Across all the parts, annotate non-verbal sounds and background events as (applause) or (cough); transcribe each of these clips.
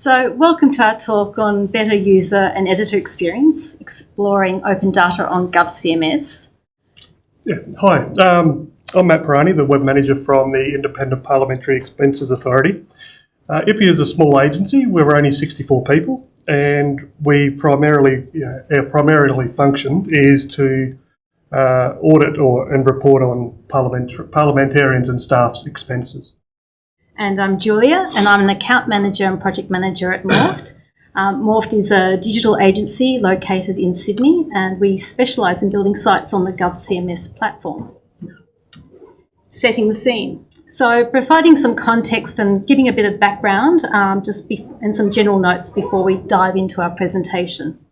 So welcome to our talk on better user and editor experience, exploring open data on GovCMS. Yeah, hi. Um, I'm Matt Pirani, the web manager from the Independent Parliamentary Expenses Authority. Uh, IPI is a small agency. We're only 64 people, and we primarily, you know, our primarily function is to uh, audit or and report on parliament, parliamentarians and staff's expenses. And I'm Julia, and I'm an account manager and project manager at Morpht. (clears throat) Um, Morpht is a digital agency located in Sydney, and we specialise in building sites on the GovCMS platform. Setting the scene. So, providing some context and giving a bit of background, um, just and some general notes before we dive into our presentation.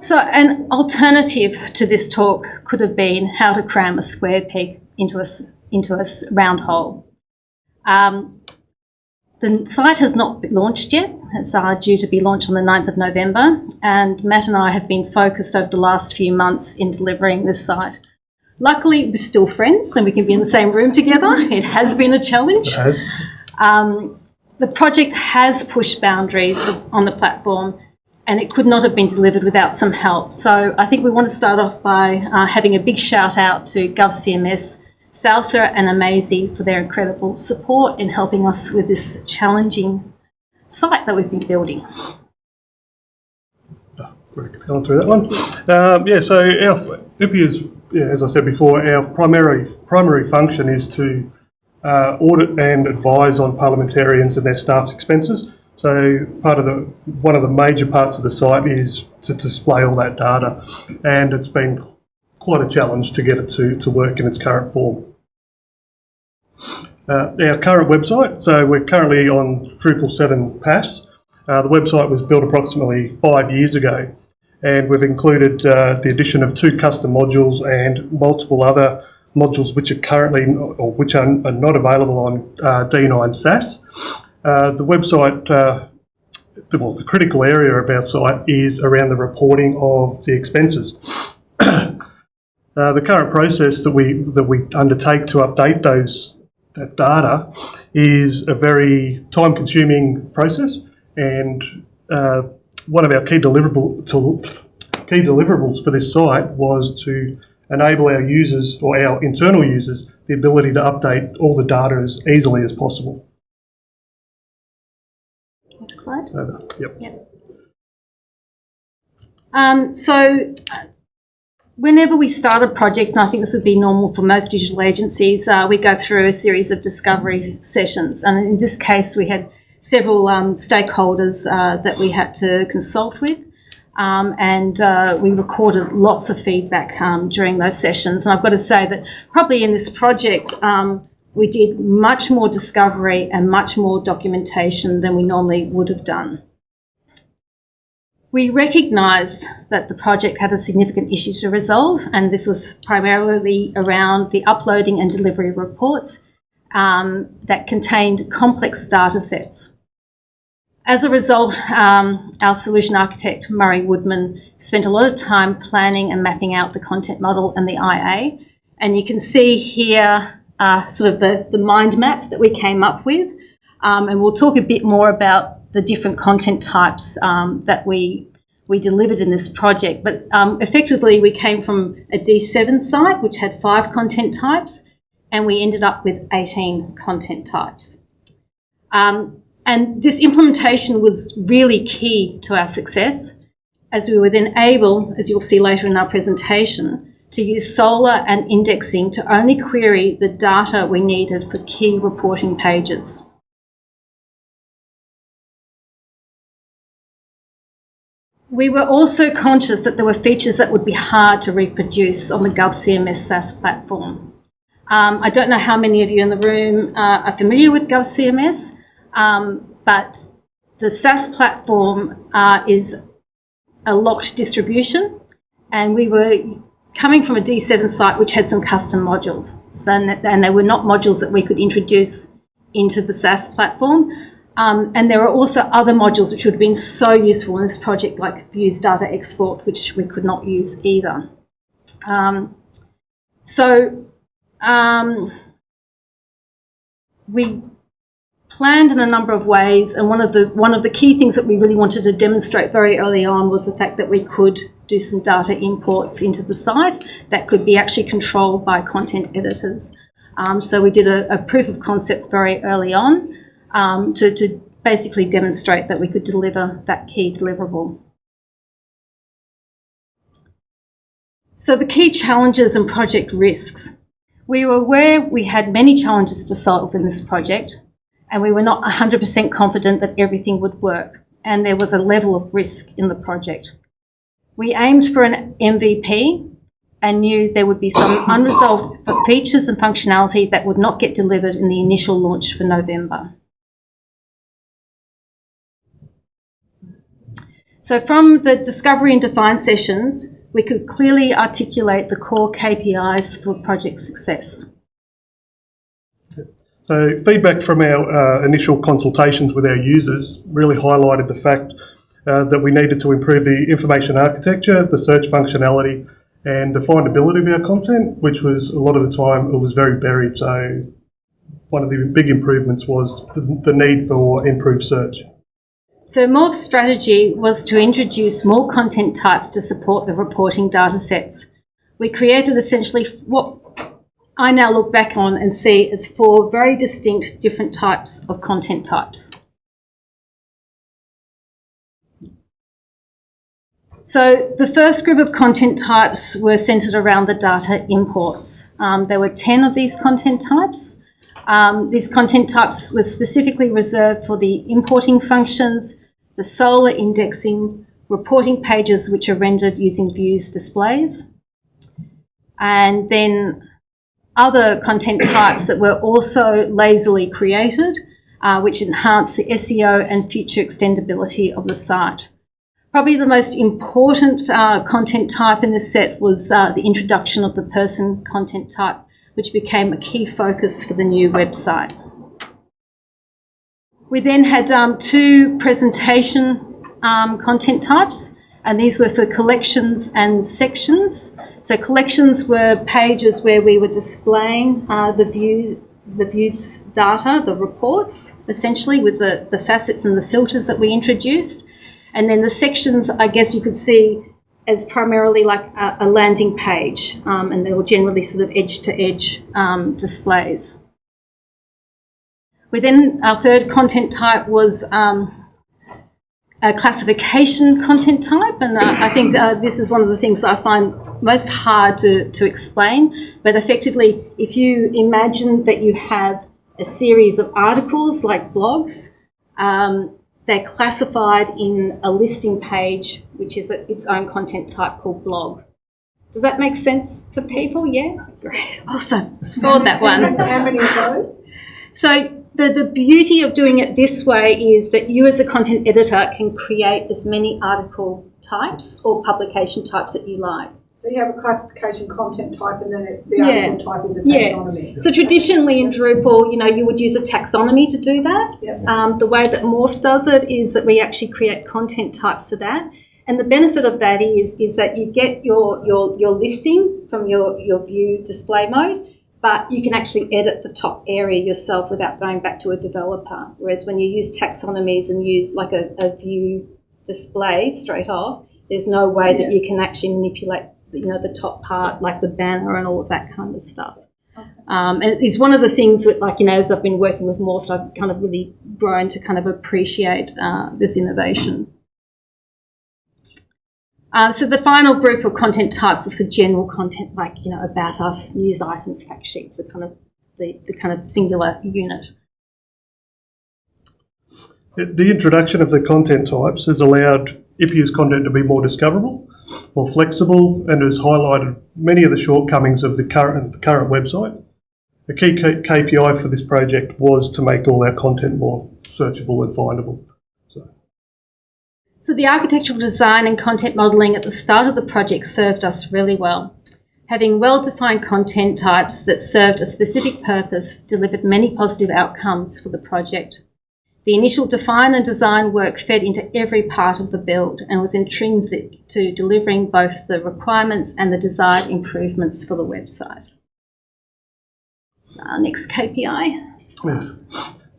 So, an alternative to this talk could have been how to cram a square peg into a, into a round hole. Um, the site has not been launched yet. It's uh, due to be launched on the 9th of November, and Matt and I have been focused over the last few months in delivering this site. Luckily, we're still friends and we can be in the same room together. (laughs) It has been a challenge. Um, the project has pushed boundaries on the platform and it could not have been delivered without some help. So I think we want to start off by uh, having a big shout out to GovCMS, Salsa and Amazee for their incredible support in helping us with this challenging site that we've been building. Oh, going through that one. Um, yeah, so our IPI is yeah, as I said before, our primary primary function is to uh, audit and advise on parliamentarians and their staff's expenses. So part of the one of the major parts of the site is to display all that data, and it's been quite a challenge to get it to, to work in its current form. Uh, our current website, so we're currently on Drupal 7 PaaS. Uh, the website was built approximately five years ago and we've included uh, the addition of two custom modules and multiple other modules which are currently or which are, are not available on uh, D9 SaaS. Uh, the website, uh, the, well, the critical area of our site is around the reporting of the expenses. Uh, the current process that we that we undertake to update those that data is a very time-consuming process, and uh, one of our key, deliverable, to, key deliverables for this site was to enable our users or our internal users the ability to update all the data as easily as possible. Next slide. Over. Yep. yep. Um, so whenever we start a project, and I think this would be normal for most digital agencies, uh, we go through a series of discovery sessions. And in this case, we had several um, stakeholders uh, that we had to consult with. Um, and uh, we recorded lots of feedback um, during those sessions. And I've got to say that probably in this project, um, we did much more discovery and much more documentation than we normally would have done. We recognised that the project had a significant issue to resolve, and this was primarily around the uploading and delivery reports um, that contained complex data sets. As a result, um, our solution architect, Murray Woodman, spent a lot of time planning and mapping out the content model and the IA. And you can see here uh, sort of the, the mind map that we came up with. Um, and we'll talk a bit more about the different content types um, that we, we delivered in this project. But um, effectively, we came from a D7 site, which had five content types, and we ended up with 18 content types. Um, and this implementation was really key to our success, as we were then able, as you'll see later in our presentation, to use Solr and indexing to only query the data we needed for key reporting pages. We were also conscious that there were features that would be hard to reproduce on the GovCMS SaaS platform. Um, I don't know how many of you in the room uh, are familiar with GovCMS, um, but the SaaS platform uh, is a locked distribution, and we were coming from a D7 site which had some custom modules. So, and they were not modules that we could introduce into the SaaS platform. Um, and there are also other modules which would have been so useful in this project, like views data export, which we could not use either. Um, so um, we planned in a number of ways, and one of the one of the key things that we really wanted to demonstrate very early on was the fact that we could do some data imports into the site that could be actually controlled by content editors. Um, so we did a, a, proof of concept very early on um, to, to basically demonstrate that we could deliver that key deliverable. So the key challenges and project risks. We were aware we had many challenges to solve in this project and we were not 100% confident that everything would work and there was a level of risk in the project. We aimed for an MVP and knew there would be some unresolved features and functionality that would not get delivered in the initial launch for November. So from the discovery and define sessions, we could clearly articulate the core KPIs for project success. So feedback from our uh, initial consultations with our users really highlighted the fact uh, that we needed to improve the information architecture, the search functionality, and the findability of our content, which was a lot of the time it was very buried. So one of the big improvements was the, the need for improved search. So Morpht's strategy was to introduce more content types to support the reporting data sets. We created essentially what I now look back on and see as four very distinct different types of content types. So the first group of content types were centred around the data imports. Um, there were 10 of these content types. Um, these content types were specifically reserved for the importing functions, the Solr indexing, reporting pages which are rendered using views displays, and then other content types that were also lazily created, uh, which enhance the SEO and future extendability of the site. Probably the most important uh, content type in this set was uh, the introduction of the person content type, which became a key focus for the new website. We then had um, two presentation um, content types, and these were for collections and sections. So collections were pages where we were displaying uh, the views the views data, the reports, essentially with the, the facets and the filters that we introduced. And then the sections, I guess you could see as primarily like a, a landing page, um, and they were generally sort of edge to edge um, displays. We then, our third content type was um, a classification content type, and uh, I think uh, this is one of the things I find most hard to, to explain. But effectively, if you imagine that you have a series of articles like blogs, um, they're classified in a listing page, which is its own content type called blog. Does that make sense to people? Yeah? Great. (laughs) Awesome. Scored that one. How many of those? So the, the beauty of doing it this way is that you as a content editor can create as many article types or publication types that you like. So you have a classification content type and then it, the yeah. type is a taxonomy. Yeah. So traditionally in Drupal, you know, you would use a taxonomy to do that. Yep. Um, the way that Morpht does it is that we actually create content types for that. And the benefit of that is, is that you get your, your, your listing from your, your view display mode, but you can actually edit the top area yourself without going back to a developer. Whereas when you use taxonomies and use like a, a view display straight off, there's no way yeah. that you can actually manipulate you know, the top part, like the banner and all of that kind of stuff. Okay. Um, and it's one of the things that, like, you know, as I've been working with Morpht, I've kind of really grown to kind of appreciate uh, this innovation. Uh, so the final group of content types is for general content, like, you know, about us, news items, fact sheets, the kind of the, the kind of singular unit. The introduction of the content types has allowed IPU's content to be more discoverable more flexible, and has highlighted many of the shortcomings of the current, the current website. A key KPI for this project was to make all our content more searchable and findable. So. so the architectural design and content modelling at the start of the project served us really well. Having well-defined content types that served a specific purpose delivered many positive outcomes for the project. The initial define and design work fed into every part of the build and was intrinsic to delivering both the requirements and the desired improvements for the website. So our next KPI. Yes.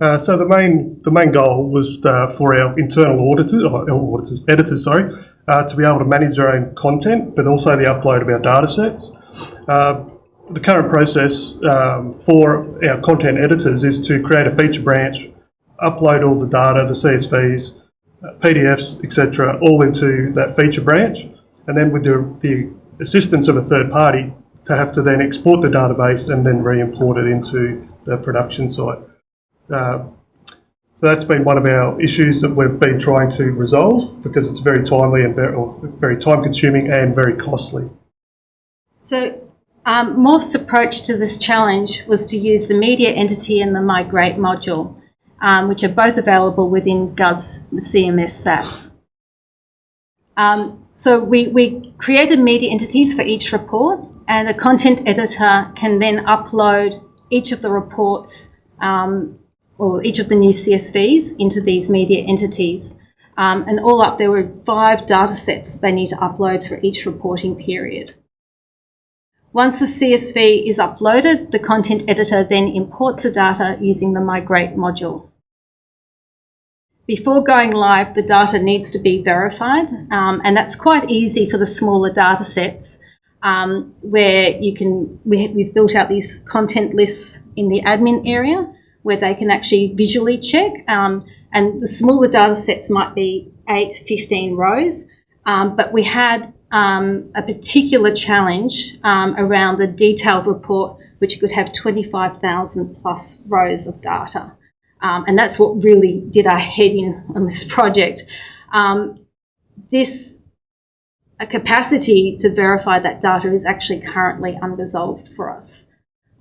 Uh, so the main the main goal was uh, for our internal auditors, or auditors, editors, sorry, uh, to be able to manage their own content, but also the upload of our data sets. Uh, the current process um, for our content editors is to create a feature branch, upload all the data, the CSVs, uh, PDFs, etc., all into that feature branch, and then with the, the assistance of a third party, to have to then export the database and then re-import it into the production site. Uh, so that's been one of our issues that we've been trying to resolve because it's very timely and very, very time consuming and very costly. So um, Morpht's approach to this challenge was to use the media entity and the migrate module, um, which are both available within GOV's CMS SaaS. Um, so we, we created media entities for each report and a content editor can then upload each of the reports um, or each of the new CSVs into these media entities. Um, and all up, there were five data sets they need to upload for each reporting period. Once a CSV is uploaded, the content editor then imports the data using the Migrate module. Before going live, the data needs to be verified, um, and that's quite easy for the smaller data sets um, where you can, we, have built out these content lists in the admin area where they can actually visually check. Um, and the smaller data sets might be 8, 15 rows. Um, but we had um, a particular challenge um, around the detailed report, which could have 25,000 plus rows of data. Um, and that's what really did our head in on this (laughs) project. Um, this a capacity to verify that data is actually currently unresolved for us.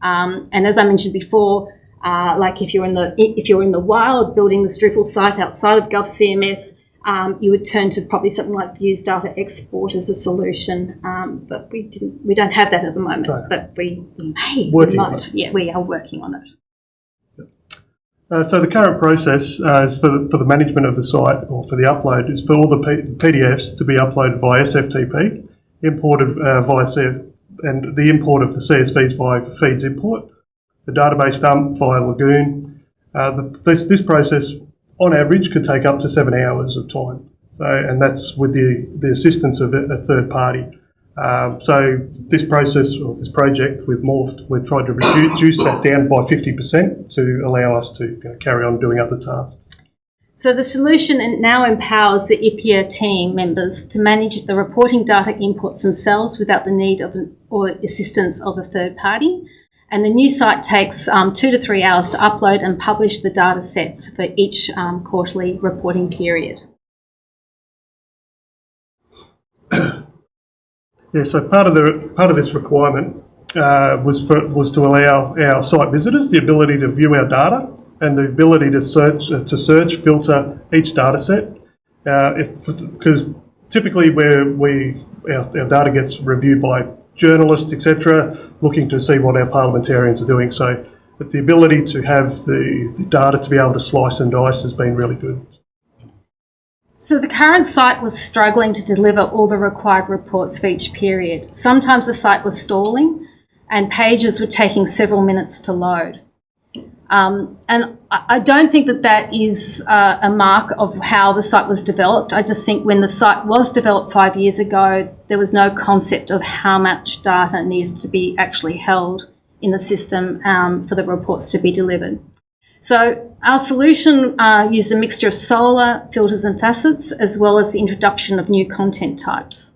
Um, and as I mentioned before, uh, like if you're in the if you're in the wild building the Drupal site outside of GovCMS, um, you would turn to probably something like Views Data Export as a solution. Um, but we didn't we don't have that at the moment. Right. But we, we may working we might. Yeah, we are working on it. Uh, so the current process uh, is for the, for the management of the site or for the upload is for all the P- PDFs to be uploaded via SFTP, imported uh, via CF, and the import of the CSVs via feeds import, the database dump via Lagoon. Uh, the, this, this process, on average, could take up to seven hours of time. So, and that's with the, the assistance of a, a third party. Um, so this process or this project with Morpht, we've tried to reduce that down by 50% to allow us to you know, carry on doing other tasks. So the solution now empowers the IPEA team members to manage the reporting data inputs themselves without the need of an, or assistance of a third party. And the new site takes um, two to three hours to upload and publish the data sets for each um, quarterly reporting period. Yeah, so part of the part of this requirement uh, was for, was to allow our site visitors the ability to view our data and the ability to search uh, to search filter each data set because uh, typically where we our, our, data gets reviewed by journalists etc looking to see what our parliamentarians are doing so but the ability to have the, the data to be able to slice and dice has been really good. So the current site was struggling to deliver all the required reports for each period. Sometimes the site was stalling and pages were taking several minutes to load. Um, and I don't think that that is uh, a mark of how the site was developed. I just think when the site was developed five years ago, there was no concept of how much data needed to be actually held in the system um, for the reports to be delivered. So our solution uh, used a mixture of Solr, filters and facets, as well as the introduction of new content types.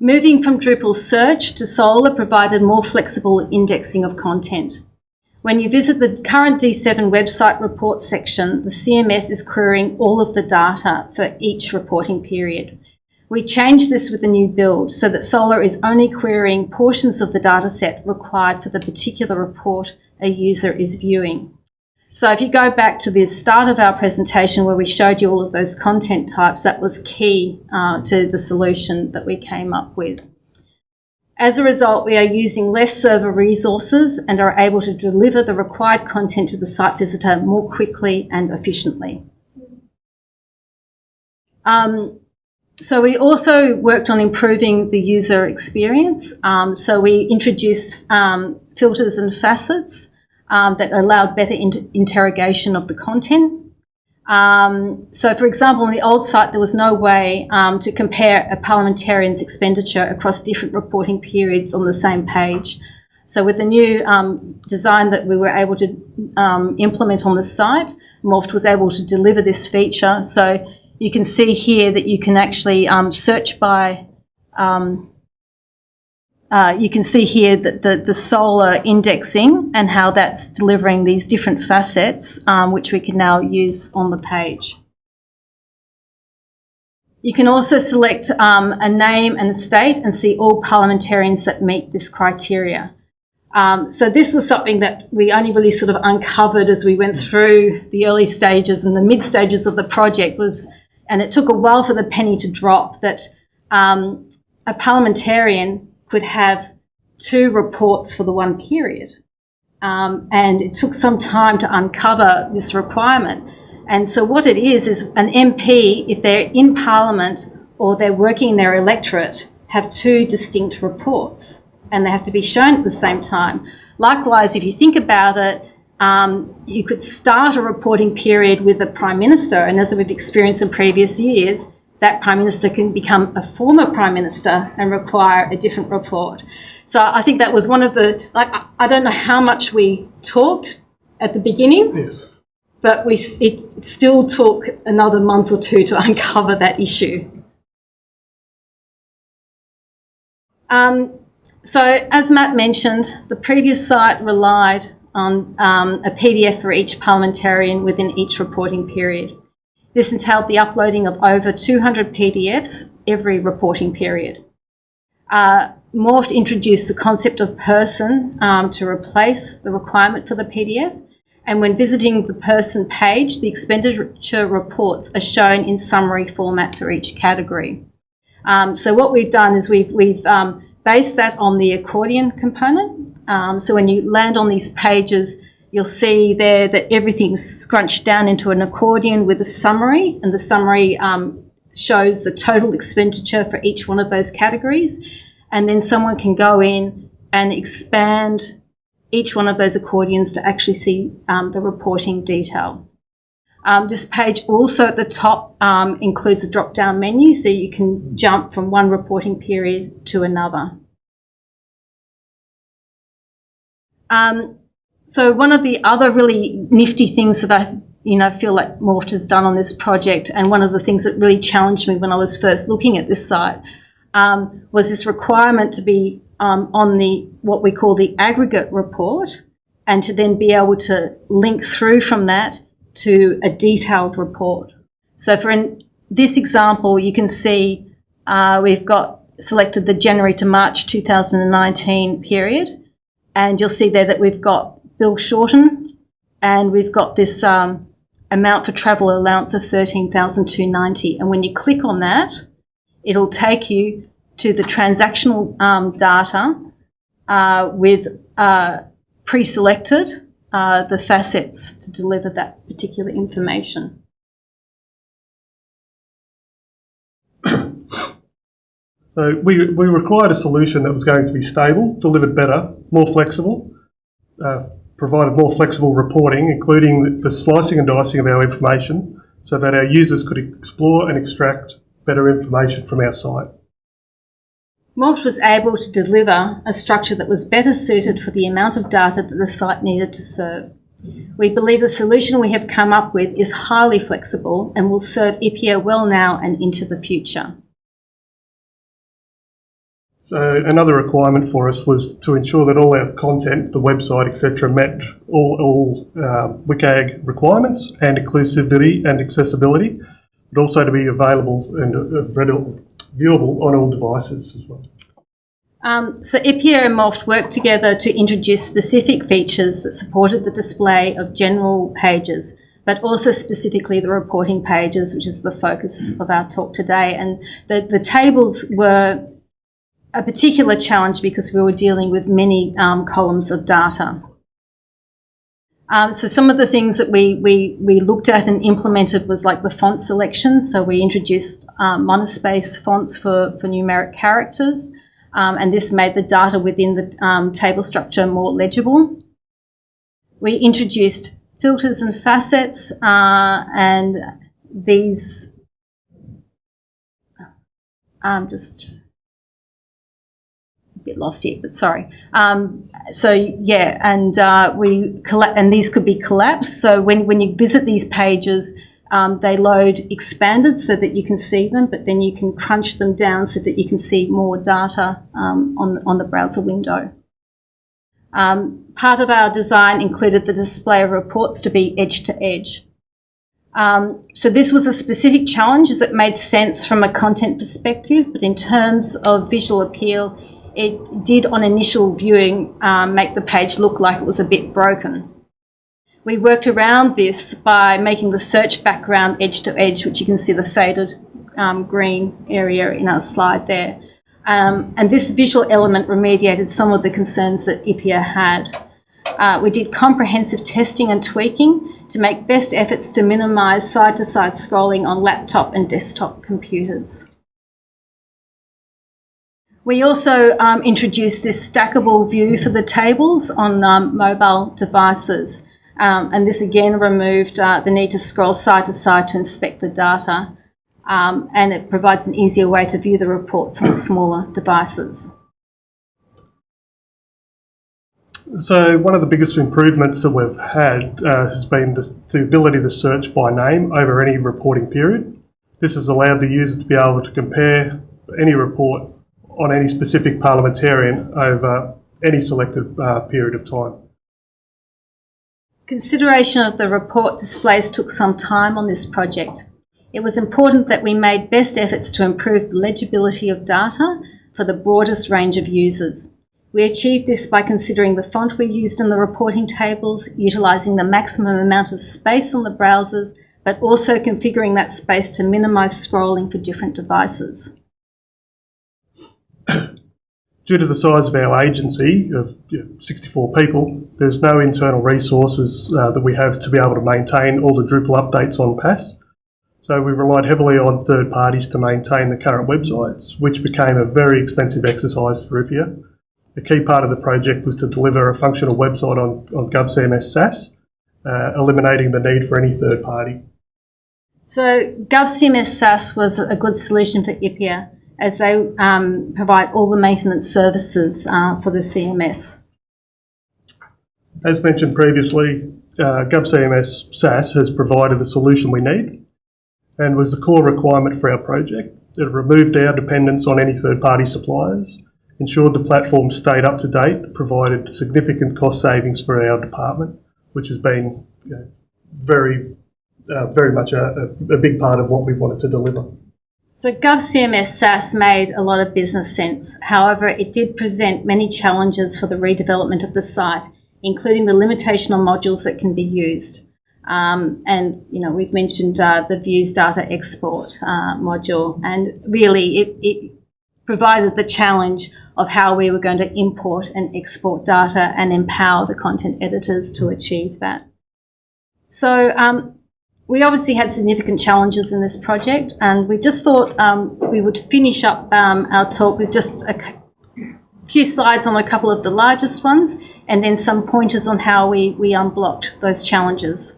Moving from Drupal search to Solr provided more flexible indexing of content. When you visit the current D7 website report section, the CMS is querying all of the data for each reporting period. We changed this with the new build so that Solr is only querying portions of the dataset required for the particular report a user is viewing. So if you go back to the start of our presentation where we showed you all of those content types, that was key uh, to the solution that we came up with. As a result, we are using less server resources and are able to deliver the required content to the site visitor more quickly and efficiently. Um, so we also worked on improving the user experience. Um, so we introduced um, filters and facets um, that allowed better inter interrogation of the content. Um, so, for example, on the old site, there was no way um, to compare a parliamentarian's expenditure across different reporting periods on the same page. So, with the new um, design that we were able to um, implement on the site, Morpht was able to deliver this feature. So, you can see here that you can actually um, search by um, you can see here that the, Solr indexing and how that's delivering these different facets, um, which we can now use on the page. You can also select um, a name and a state and see all parliamentarians that meet this criteria. Um, so this was something that we only really sort of uncovered as we went through the early stages and the mid stages of the project was, and it took a while for the penny to drop that a parliamentarian could have two reports for the one period. Um, and it took some time to uncover this requirement. And so, what it is, is an MP, if they're in Parliament or they're working in their electorate, have two distinct reports and they have to be shown at the same time. Likewise, if you think about it, um, you could start a reporting period with a Prime Minister, and as we've experienced in previous years, that Prime Minister can become a former Prime Minister and require a different report. So I think that was one of the, like, I don't know how much we talked at the beginning. Yes. But we, it still took another month or two to (laughs) uncover that issue. Um, so, as Matt mentioned, the previous site relied on um, a PDF for each parliamentarian within each reporting period. This entailed the uploading of over 200 PDFs every reporting period. Uh, Morpht introduced the concept of person um, to replace the requirement for the PDF. And when visiting the person page, the expenditure reports are shown in summary format for each category. Um, so what we've done is we've, we've um, based that on the accordion component. Um, so when you land on these pages, You'll see there that everything's scrunched down into an accordion with a summary, and the summary um, shows the total expenditure for each one of those categories. And then someone can go in and expand each one of those accordions to actually see um, the reporting detail. Um, this page also at the top um, includes a drop down menu so you can jump from one reporting period to another. Um, so one of the other really nifty things that I you know feel like Morpht has done on this project, and one of the things that really challenged me when I was first looking at this site um, was this requirement to be um, on the what we call the aggregate report, and to then be able to link through from that to a detailed report. So for in this example, you can see uh, we've got selected the January to March 2019 period, and you'll see there that we've got Bill Shorten, and we've got this um, amount for travel allowance of 13,290. And when you click on that, it'll take you to the transactional um, data uh, with uh, pre-selected uh, the facets to deliver that particular information. (coughs) So we, we required a solution that was going to be stable, delivered better, more flexible, uh, provided more flexible reporting, including the slicing and dicing of our information, so that our users could explore and extract better information from our site. Morpht was able to deliver a structure that was better suited for the amount of data that the site needed to serve. We believe the solution we have come up with is highly flexible and will serve IPEA well now and into the future. So another requirement for us was to ensure that all our content, the website, etc., met all, all uh, WCAG requirements and inclusivity and accessibility, but also to be available and uh, viewable on all devices as well. Um, so IPEA and Morpht worked together to introduce specific features that supported the display of general pages, but also specifically the reporting pages, which is the focus of our talk today. And the, the tables were a particular challenge because we were dealing with many um, columns of data. Um, so some of the things that we, we, we looked at and implemented was like the font selection. So we introduced um, monospace fonts for, for numeric characters, um, and this made the data within the um, table structure more legible. we introduced filters and facets, uh, and these. I'm just bit lost here, but sorry. Um, so yeah, and uh, we colla- and these could be collapsed. So when when you visit these pages, um, they load expanded so that you can see them, but then you can crunch them down so that you can see more data um, on on the browser window. Um, part of our design included the display of reports to be edge to edge. Um, so this was a specific challenge as it made sense from a content perspective, but in terms of visual appeal, it did on initial viewing um, make the page look like it was a bit broken. We worked around this by making the search background edge to edge, which you can see the faded um, green area in our slide there. Um, and this visual element remediated some of the concerns that IPEA had. Uh, we did comprehensive testing and tweaking to make best efforts to minimise side-to-side scrolling on laptop and desktop computers. We also um, introduced this stackable view for the tables on um, mobile devices. Um, and this again removed uh, the need to scroll side to side to inspect the data um, and it provides an easier way to view the reports on smaller devices. So one of the biggest improvements that we've had uh, has been the, the ability to search by name over any reporting period. This has allowed the user to be able to compare any report on any specific parliamentarian over any selected uh, period of time. Consideration of the report displays took some time on this project. It was important that we made best efforts to improve the legibility of data for the broadest range of users. We achieved this by considering the font we used in the reporting tables, utilising the maximum amount of space on the browsers, but also configuring that space to minimise scrolling for different devices. Due to the size of our agency of you know, 64 people, there's no internal resources uh, that we have to be able to maintain all the Drupal updates on PaaS. So we relied heavily on third parties to maintain the current websites, which became a very expensive exercise for IPEA. A key part of the project was to deliver a functional website on, on GovCMS SaaS, uh, eliminating the need for any third party. So GovCMS SaaS was a good solution for IPEA as they um, provide all the maintenance services uh, for the CMS. As mentioned previously, uh, GovCMS SaaS has provided the solution we need and was the core requirement for our project. It removed our dependence on any third party suppliers, ensured the platform stayed up to date, provided significant cost savings for our department, which has been you know, very, uh, very much a, a big part of what we wanted to deliver. So GovCMS SaaS made a lot of business sense. However, it did present many challenges for the redevelopment of the site, including the limitation on modules that can be used. Um, and you know we've mentioned uh, the views data export uh, module, and really it, it, provided the challenge of how we were going to import and export data and empower the content editors to achieve that. So um, we obviously had significant challenges in this project, and we just thought um, we would finish up um, our talk with just a few slides on a couple of the largest ones, and then some pointers on how we, we unblocked those challenges.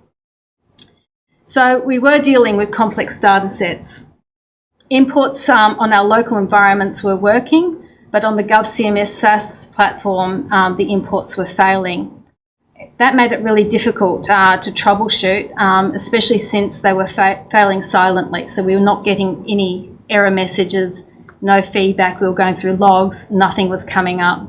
So we were dealing with complex data sets. Imports um, on our local environments were working, but on the GovCMS SaaS platform, um, the imports were failing. That made it really difficult uh, to troubleshoot, um, especially since they were fa failing silently. So we were not getting any error messages, no feedback. We were going through logs, nothing was coming up.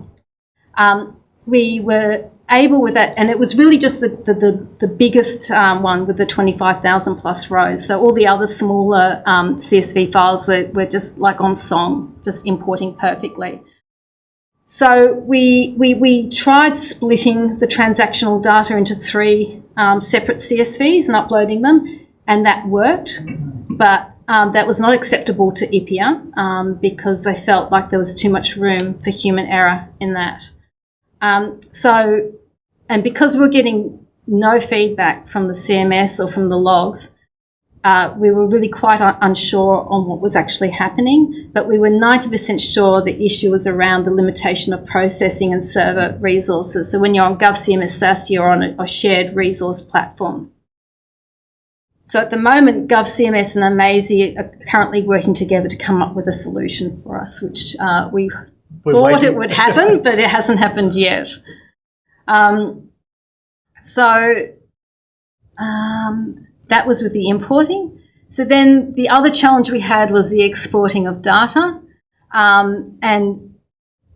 Um, we were able with that, and it was really just the, the, the, the biggest um, one with the 25,000 plus rows. So all the other smaller um, CSV files were, were just like on song, just importing perfectly. So we, we, we tried splitting the transactional data into three um, separate CSVs and uploading them, and that worked, but um, that was not acceptable to IPEA um, because they felt like there was too much room for human error in that. Um, so and because we're getting no feedback from the CMS or from the logs, uh, we were really quite un- unsure on what was actually happening, but we were 90% sure the issue was around the limitation of processing and server resources. So when you're on GovCMS SaaS, you're on a, a shared resource platform. So at the moment, GovCMS and Amazee are currently working together to come up with a solution for us, which uh, we We're thought waiting. it would happen, (laughs) but it hasn't happened yet. Um, so um, that was with the importing. So then the other challenge we had was the exporting of data. Um, and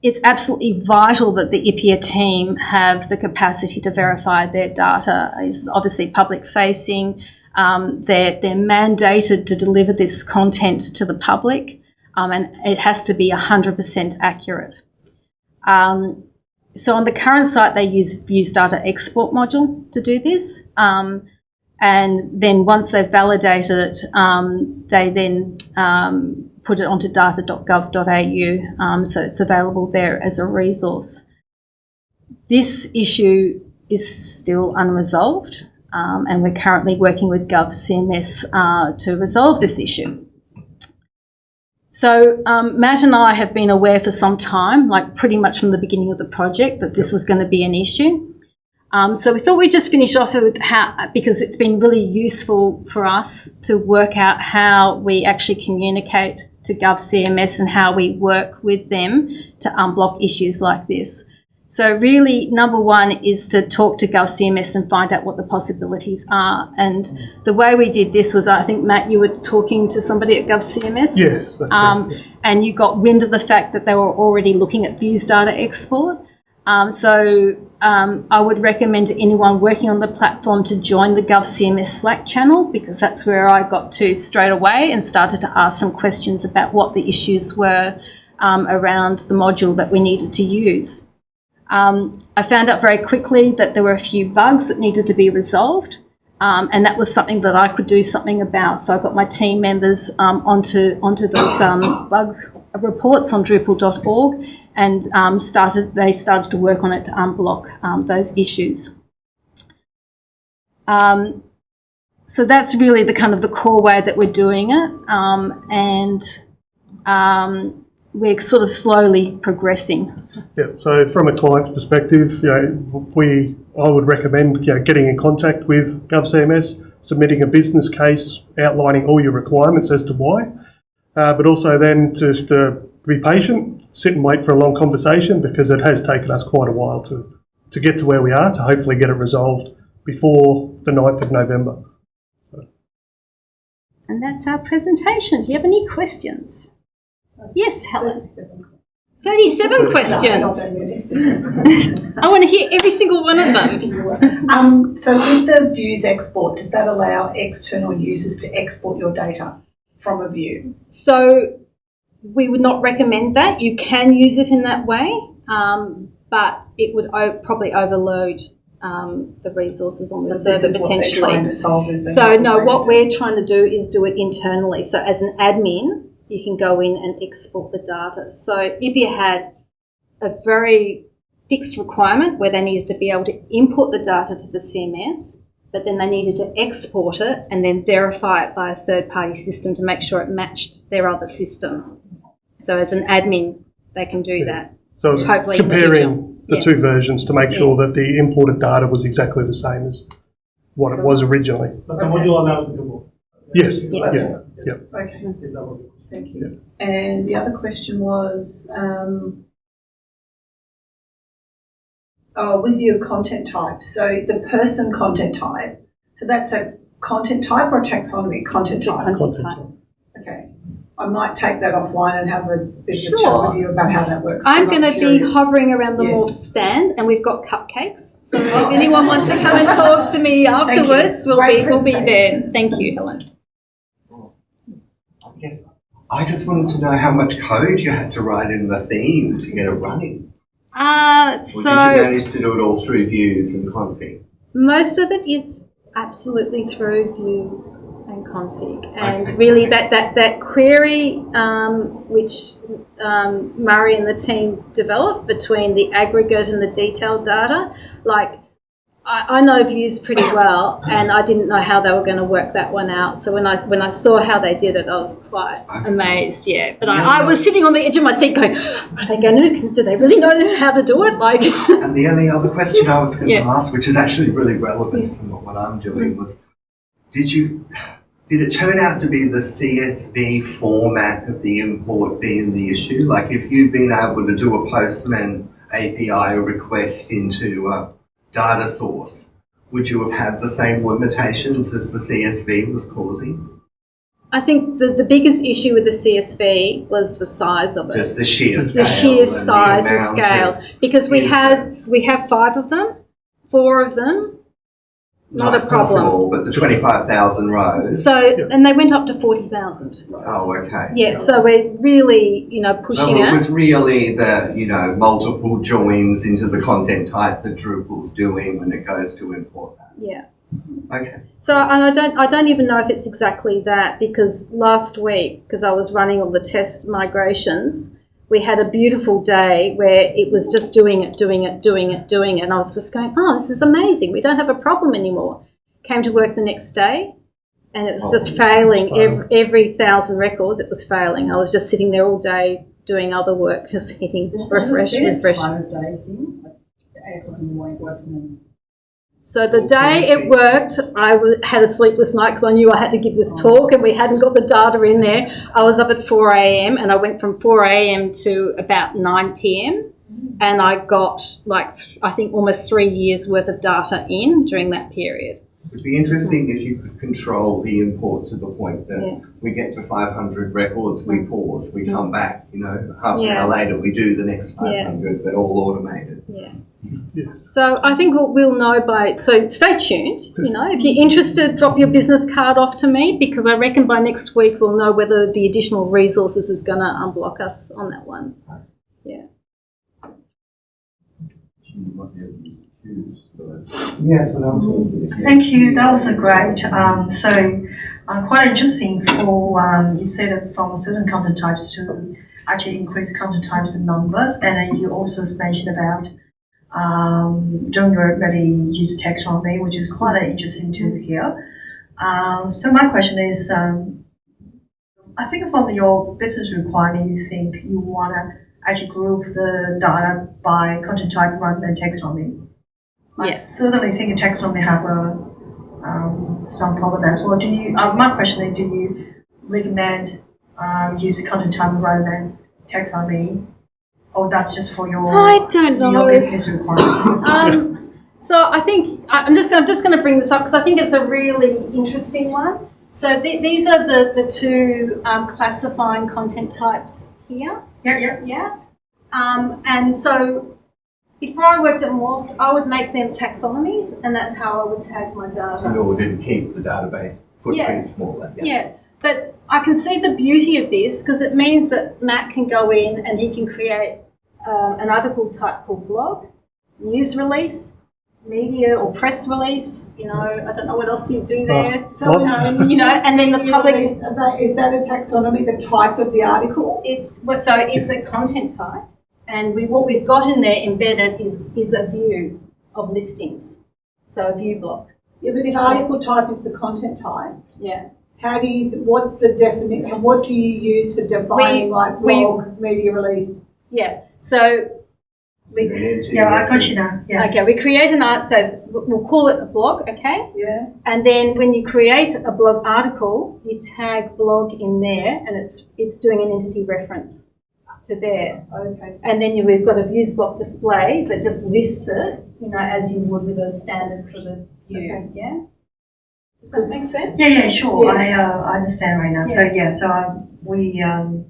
it's absolutely vital that the IPEA team have the capacity to verify their data. It's obviously public facing. Um, they're, they're mandated to deliver this content to the public, um, and it has to be 100% accurate. Um, so on the current site, they use Views Data Export module to do this. Um, and then once they've validated it, um, they then um, put it onto data.gov.au, um, so it's available there as a resource. This issue is still unresolved, um, and we're currently working with GovCMS uh, to resolve this issue. So um, Matt and I have been aware for some time, like pretty much from the beginning of the project, that this was going to be an issue. Um, so we thought we'd just finish off with how, because it's been really useful for us to work out how we actually communicate to GovCMS and how we work with them to unblock issues like this. So really, number one is to talk to GovCMS and find out what the possibilities are. And the way we did this was, I think Matt, you were talking to somebody at GovCMS. Yes, Um, correct. and you got wind of the fact that they were already looking at views data export. Um, so um, I would recommend to anyone working on the platform to join the GovCMS Slack channel because that's where I got to straight away and started to ask some questions about what the issues were um, around the module that we needed to use. Um, I found out very quickly that there were a few bugs that needed to be resolved. Um, and that was something that I could do something about. So I got my team members um, onto onto those bug reports on Drupal.org, and um, started they started to work on it to unblock um, those issues. Um, so that's really the kind of the core way that we're doing it, um, and we're sort of slowly progressing. Yeah, so from a client's perspective, you know, we, I would recommend, you know, getting in contact with GovCMS, submitting a business case outlining all your requirements as to why, uh, but also then just uh, be patient, sit and wait for a long conversation because it has taken us quite a while to, to get to where we are, to hopefully get it resolved before the 9th of November. And that's our presentation. Do you have any questions? Yes, Helen. 37 questions. (laughs) I want to hear every single one of them. Um, so with the views export, does that allow external users to export your data from a view? So we would not recommend that. You can use it in that way, um, but it would o- probably overload um, the resources on the So server potentially. trying to solve is So no, what we're trying to do is do it internally. So as an admin, you can go in and export the data. So if you had a very fixed requirement where they needed to be able to import the data to the CMS, but then they needed to export it and then verify it by a third party system to make sure it matched their other system. So as an admin, they can do that. So I Hopefully in the comparing the Yeah. two versions to make sure that the imported data was exactly the same as what it was originally. But the module allows you to go. Yes, Yeah. yeah, yeah. Okay, Is that what- thank you. And the other question was, um, oh, with your content type. So the person content type, so that's a content type or a taxonomy content type? content Content type. type. Okay. I might take that offline and have a bit of a chat with you about how that works. I'm going to be hovering around the Yes. Morpht stand, and we've got cupcakes. So if Oh, anyone wants to come and talk to me afterwards, we'll Great be we'll be there. Thank you, Helen. I guess I just wanted to know how much code you had to write in the theme to get it running. Uh, Or did you manage to do it all through views and config? most of it is absolutely through views and config, and Okay. really that that that query um, which um, Murray and the team developed between the aggregate and the detailed data, like I, I know views pretty (coughs) well, and I didn't know how they were going to work that one out. So when I when I saw how they did it, I was quite amazed. Yeah, but I, I was sitting on the edge of my seat, going, "Are they going to? Do they really know how to do it?" Like, (laughs) And the only other question I was going Yeah. to ask, which is actually really relevant to what I'm doing, was did you did it turn out to be the CSV format of the import being the issue? Like if you'd been able to do a Postman API request into a data source, would you have had the same limitations as the CSV was causing? I think the, the biggest issue with the CSV was the size of it. Just the sheer scale. the sheer size and scale because we had we have five of them four of them not a problem. Small, but the 25,000 rows. so and they went up to 40,000 oh, okay. yeah so we're really you know pushing So it it was really the, you know, multiple joins into the content type that Drupal's doing when it goes to import that. yeah Okay. so and I don't I don't even know if it's exactly that because last week because I was running all the test migrations we had a beautiful day where it was just doing it doing it doing it doing it. And I was just going oh this is amazing. We don't have a problem anymore. Came to work the next day and it was Oh, just failing every, every thousand records it was failing. I was just sitting there all day doing other work just hitting refresh refresh. Time of day thing, like So the day it worked, I w- had a sleepless night because I knew I had to give this oh. talk and we hadn't got the data in there. I was up at 4 a.m. and I went from 4 a.m. to about 9 p.m. and I got like, th- I think almost three years worth of data in during that period. It'd be interesting if you could control the import to the point that Yeah. We get to 500 records, we pause, we come back, you know, half an hour later, we do the next Yeah. 500, but all automated. Yeah. Yes. So I think we'll, we'll know by, so stay tuned. You know, if you're interested, drop your business card off to me because I reckon by next week we'll know whether the additional resources is going to unblock us on that one. Yeah. Yes, what I'm thinking. Thank you. That was a great. Um, so, uh, quite interesting for um, you said that from certain content types to actually increase content types and numbers, and then you also mentioned about um, don't really use taxonomy, which is quite interesting to hear. Um, so my question is, um, I think from your business requirement, you think you want to actually group the data by content type rather than taxonomy. I Yeah. certainly think taxonomy have a um, some problem as well. Do you? Uh, my question is, do you recommend uh, use content type rather than taxonomy, or that's just for your I don't know. your business requirement? (laughs) Um, so I think I'm just I'm just going to bring this up because I think it's a really interesting one. So th- these are the the two um, classifying content types here. yeah, yeah. Yeah. Um, and so before I worked at Morpht, I would make them taxonomies, and that's how I would tag my data. In data. order to keep the database Yeah. footprint smaller. Yeah. But I can see the beauty of this because it means that Matt can go in and he can create um, an article type called blog, news release, media or press release. You know, I don't know what else you do there. So, Lots. um, (laughs) You know, and then the public- release, are they- Is that a taxonomy, the type of the article? It's well, so it's a content type, and we what we've got in there embedded is is a view of listings, so a view block. Yeah, but if article type is the content type, Yeah. how do you, what's the definition, what do you use for defining like we- blog, media release? Yeah. So we, Yeah, I got you now. Yes. okay, we create an art. So we'll call it a blog. Okay. Yeah. And then when you create a blog article, you tag blog in there, and it's it's doing an entity reference to there. Okay. And then you, we've got a views block display that just lists it, you know, as you would with a standard sort of view. Okay. Yeah. Does that make sense? Yeah, yeah, sure. Yeah. I uh, I understand right now. So yeah, so um, we um,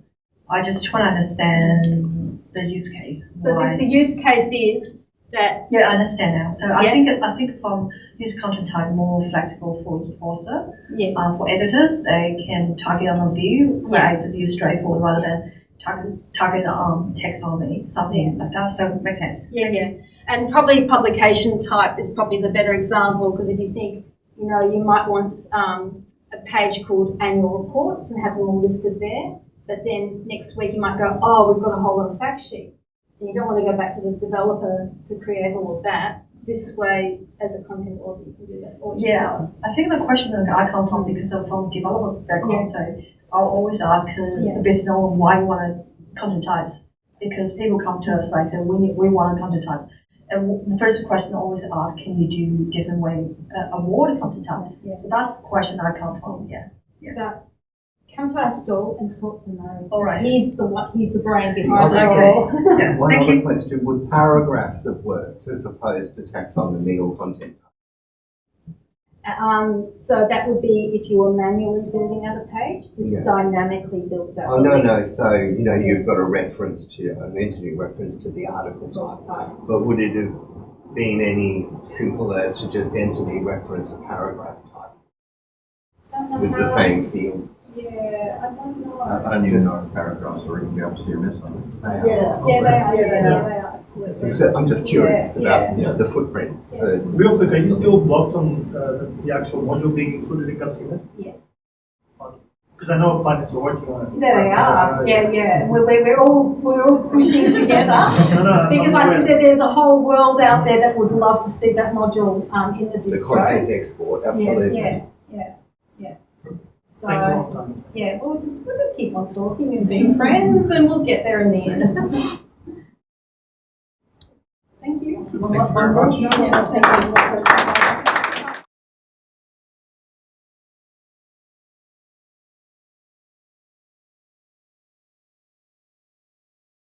I just try to understand the use case. So the, the use case is that Yeah, I understand now. So I think I think from use content type more flexible for also yes, uh, for editors they can target on a view, Yeah. create the view straightforward rather than target target on taxonomy something like that. So it makes sense. yeah, yeah, and probably publication type is probably the better example because if you think, you know, you might want um, a page called annual reports and have them all listed there, but then next week you might go, oh, we've got a whole lot of fact sheets, and you don't want to go back to the developer to create all of that. this way as a content author, you can do that all Yeah, yourself. I think the question that I come from because I'm from developer background, so I'll always ask uh, Yeah. the business owner why you want to content types. Because people come to us like, say, we, need- we want a content type. And the first question I always ask, can you do different way, uh, award content type? Yeah. So that's the question I come from, yeah. So come to our stall and talk to Murray. All right. He's the one, he's the brain behind it Okay. all. Yeah, (laughs) One thank other you. question, would paragraphs have worked as opposed to taxonomy or content? Um, so that would be if you were manually building out a page, this Yeah. dynamically builds out. Oh, no, no, so, you know, you've got a reference to, an entity reference to the article type. But would it have been any simpler to just entity reference a paragraph type Don't know with the how- same fields? Yeah, I don't know. I I don't even know if paragraphs are even be able to CMS on it. Yeah, yeah, they are, yeah, they are, they are, absolutely. So I'm just curious Yeah, about, you know, the footprint Yeah. versus. Real quick, are you still blocked on uh, the actual module being included in GovCMS? Yes. Because I know finance are working on it. There they are, yeah, yeah, we're, we're we're all, we're all pushing together. (laughs) No, no, Because I think that there's a whole world out there that would love to see that module, um, in the The distro. content export, absolutely. Yeah, yeah, yeah, yeah. So, yeah, we'll just, we'll just keep on talking and being friends and we'll get there in the end. (laughs) Thank you. Very much.